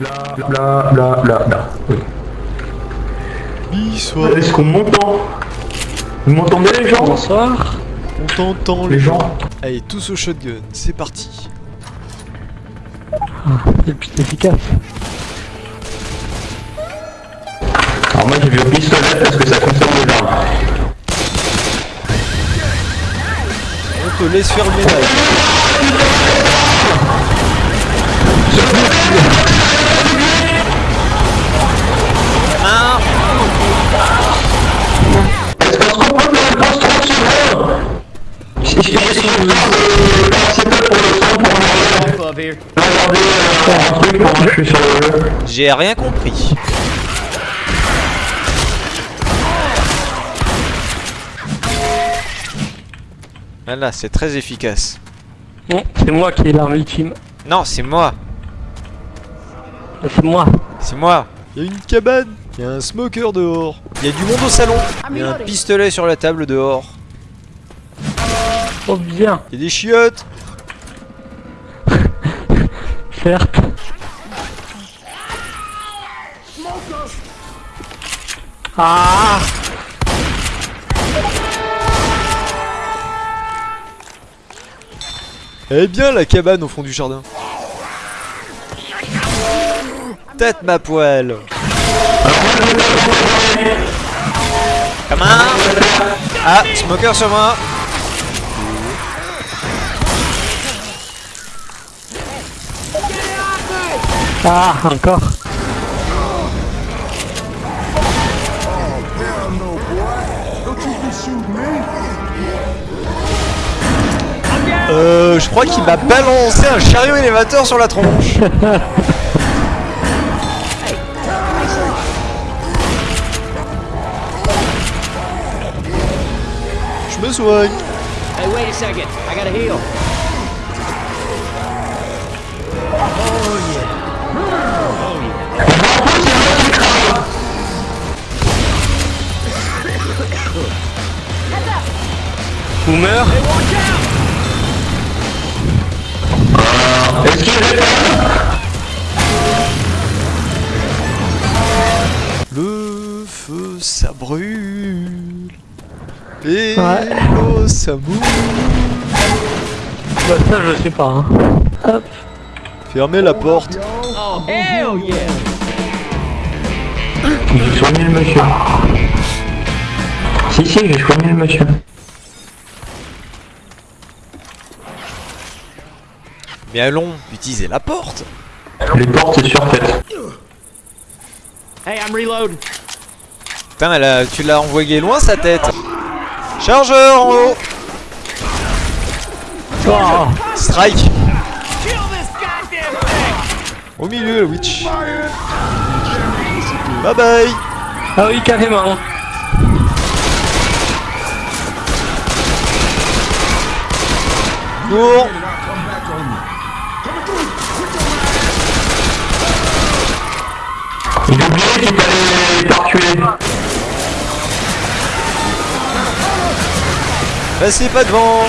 Là, là, là, là, là. Oui. Bonsoir. Est-ce qu'on m'entend? Vous m'entendez les gens? Bonsoir. On t'entend Les gens? Allez, tous au shotgun, c'est parti. C'est le plus efficace. Alors moi j'ai vu au pistolet parce que ça conserve l'arme. On te laisse faire le ménage. Ah. J'ai rien compris. Voilà, c'est très efficace. Non, c'est moi qui ai l'arme ultime. Non, c'est moi. C'est moi. C'est moi. Il y a une cabane. Il y a un smoker dehors. Il y a du monde au salon. Il y a un pistolet sur la table dehors. Oh bien, Il y a des chiottes. certes. Ah Elle est bien la cabane au fond du jardin. Tête ma poêle. Comment Ah, smoker sur moi. Ah, encore. Euh, je crois qu'il m'a balancé un chariot élévateur sur la tronche. Je me soigne. Hey, wait a second. I gotta heal. Boomer Est-ce Et Ouais. l'eau, ça mouille. Bah ça je sais pas. Hein. Hop. Fermez la porte. Oh, hell yeah! J'ai soigné le monsieur. Si, si, j'ai soigné le monsieur. Mais allons utiliser la porte. Les portes, surfaites. Hey, I'm reloading. Putain, elle a- tu l'as envoyé loin sa tête. Chargeur en haut. Oh, Strike. Au milieu, le witch. Bye bye. ah oui, carrément. Cours. J'ai oublié qu'il fallait pas tuer. Passez pas devant.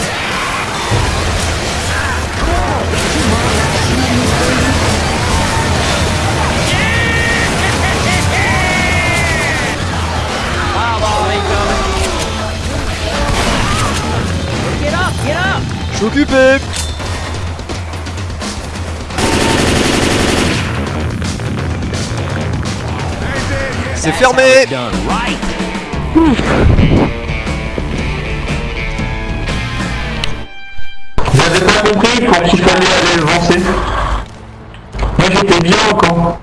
Fireball incoming. Get up, get up! Je suis occupé. C'est fermé. Done J'avais pas compris quand il fallait aller avancer. Moi j'étais bien encore.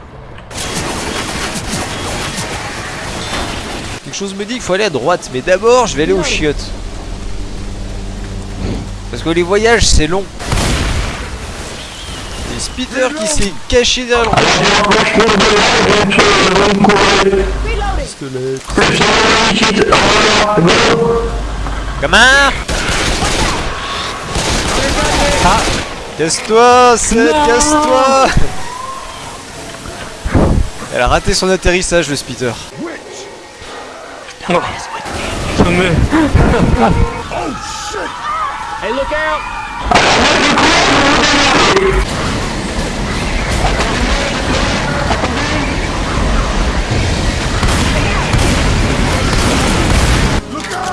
Quelque chose me dit qu'il faut aller à droite, mais d'abord je vais aller aux chiottes. Parce que les voyages c'est long. Et Spitter qui s'est caché derrière le rocher. J'ai ah, casse-toi, Seth, casse-toi Elle a raté son atterrissage, le spitter. Oh. Hey,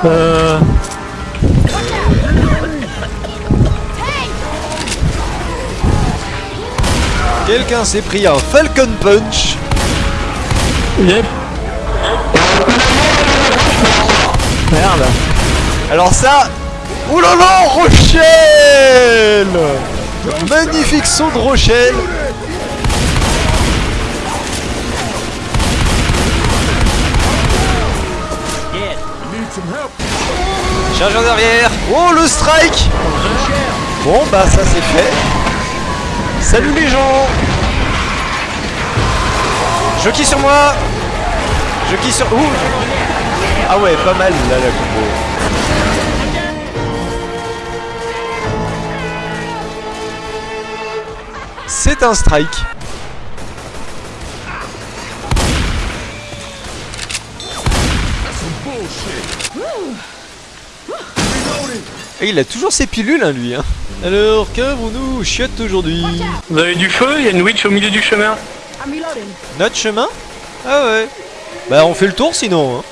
euh, Quelqu'un s'est pris un Falcon Punch. Yep. Merde. Alors ça... Là, Rochelle Magnifique saut de Rochelle Chargeur derrière Oh le strike Bon bah ça c'est fait. Salut les gens Jockey sur moi Jockey sur... Ouh Ah ouais, pas mal là la combo. C'est un strike. Et il a toujours ses pilules, hein, lui. Hein. Alors, qu'avons-nous? Chiotte aujourd'hui Vous avez du feu? Il y a une witch au milieu du chemin. Notre chemin Ah ouais. Bah, on fait le tour sinon. Hein.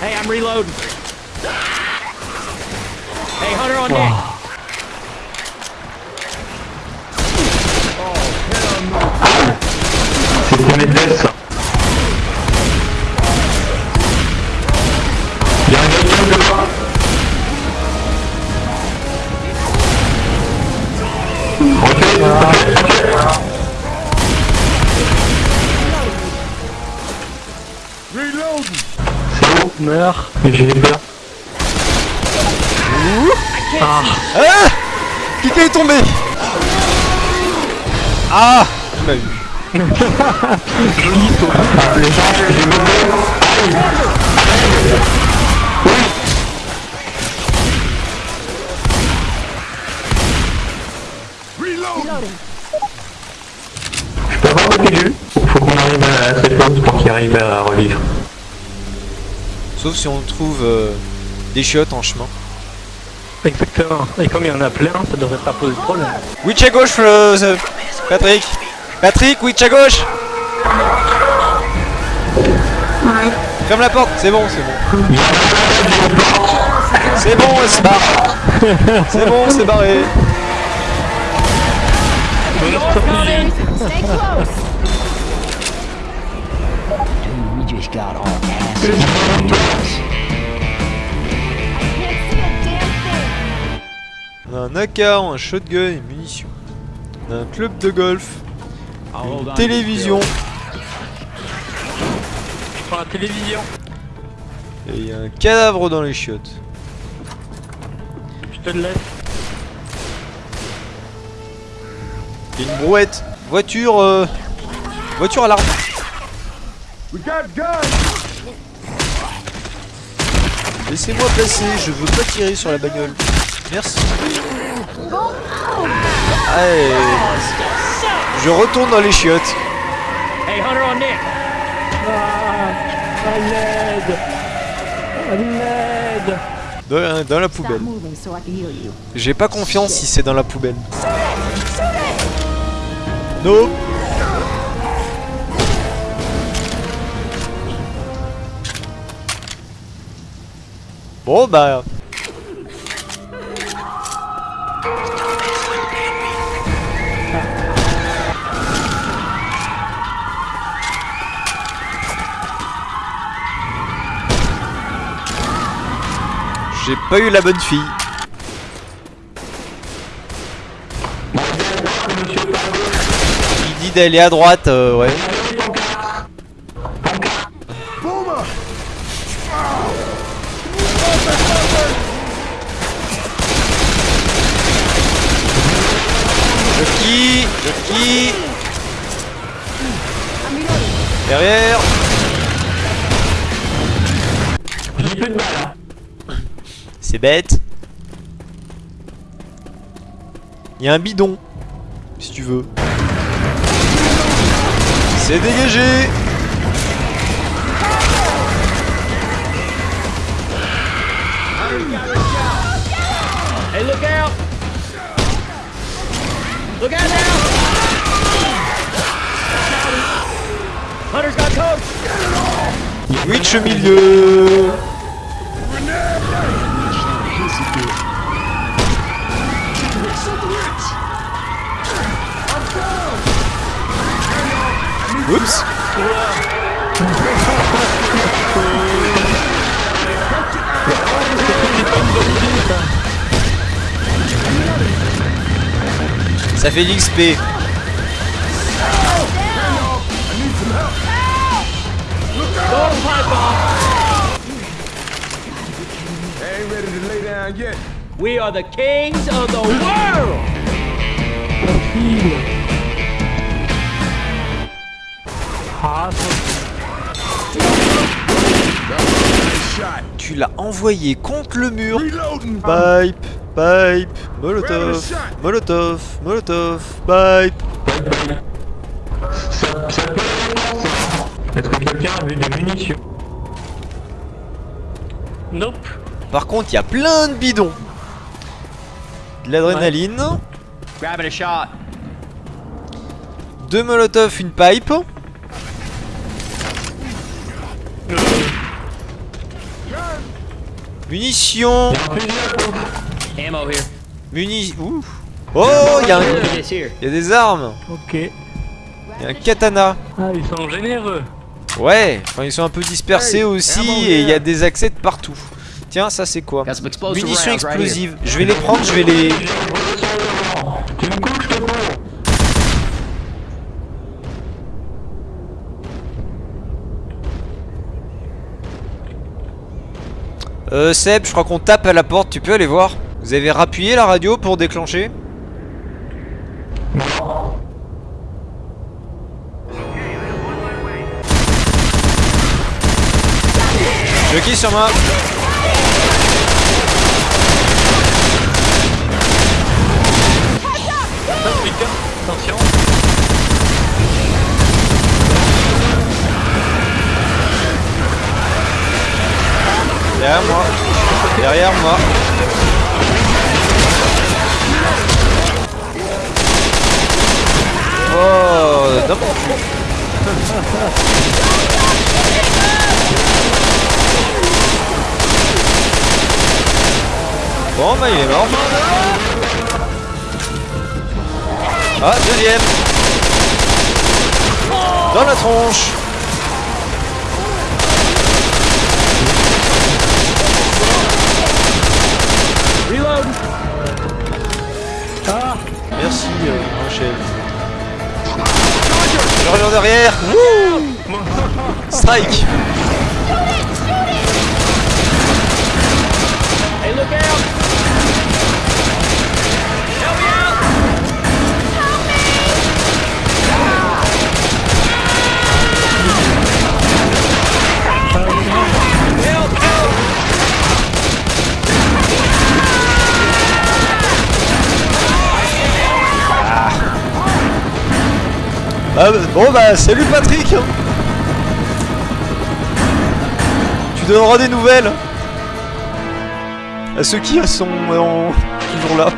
Hey, I'm reloading. Hey, Hunter on deck. Meurs. J'ai peur. Ah Qui est tombé Ah Il m'a eu. Joli saut. Ah, les gens, j'ai mauvais. Je peux avoir le pilule? Faut qu'on arrive à cette phase pour qu'il arrive à revivre. Sauf si on trouve euh, des chiottes en chemin. Exactement. Et comme il y en a plein, ça devrait pas poser de problème. Witch à gauche, euh, Patrick Patrick, witch à gauche Ferme la porte, c'est bon, c'est bon. C'est bon, elle se barre. C'est bon, c'est barré. We got. On a un AK, un shotgun et munitions. On a un club de golf, une télévision la télévision. et il y a un cadavre dans les chiottes. Je te le laisse. Il y a une brouette. Voiture, euh, voiture à l'arme. Laissez-moi passer, je veux pas tirer sur la bagnole. Merci. Allez. Je retourne dans les chiottes. Hey, Hunter on deck. Dans, dans la poubelle. J'ai pas confiance si c'est dans la poubelle. Non. Bon bah. J'ai pas eu la bonne fille. Il dit d'aller à droite, euh, ouais. Jockey, Jockey. Derrière. J'ai plus de balles. hein. C'est bête. Il y a un bidon, si tu veux. C'est dégagé Hey, look out! Look out now! Witch au milieu. Oups Ça fait l'XP. We are the kings of the world. Tu l'as envoyé contre le mur. Pipe, pipe, molotov, molotov, molotov, pipe. Ça, ça peut Est-ce que quelqu'un a vu des munitions? Nope. Par contre, il y a plein de bidons. De l'adrénaline, Grabbing a shot. deux molotovs, une pipe. Munitions, Ammo here. muni... Ouh. Oh, il y, a un- y a des armes. Ok. Il y a un katana. Ah, ils sont généreux. Ouais, enfin, ils sont un peu dispersés Hey, aussi et il y a des accès de partout. Tiens, ça c'est quoi Munitions explosives. Je vais les prendre, je vais les... Je Euh, Seb, je crois qu'on tape à la porte, tu peux aller voir. Vous avez rappuyé la radio pour déclencher Jockey sur moi Attention. Derrière moi Derrière moi Oh, cul. Bon bah il est mort. Ah, deuxième. Dans la tronche. Reload. Merci euh, Rachel. Je reviens derrière. Wouh. Strike Ah, Bon bah salut Patrick. Tu donneras des nouvelles à ceux qui sont euh, toujours là.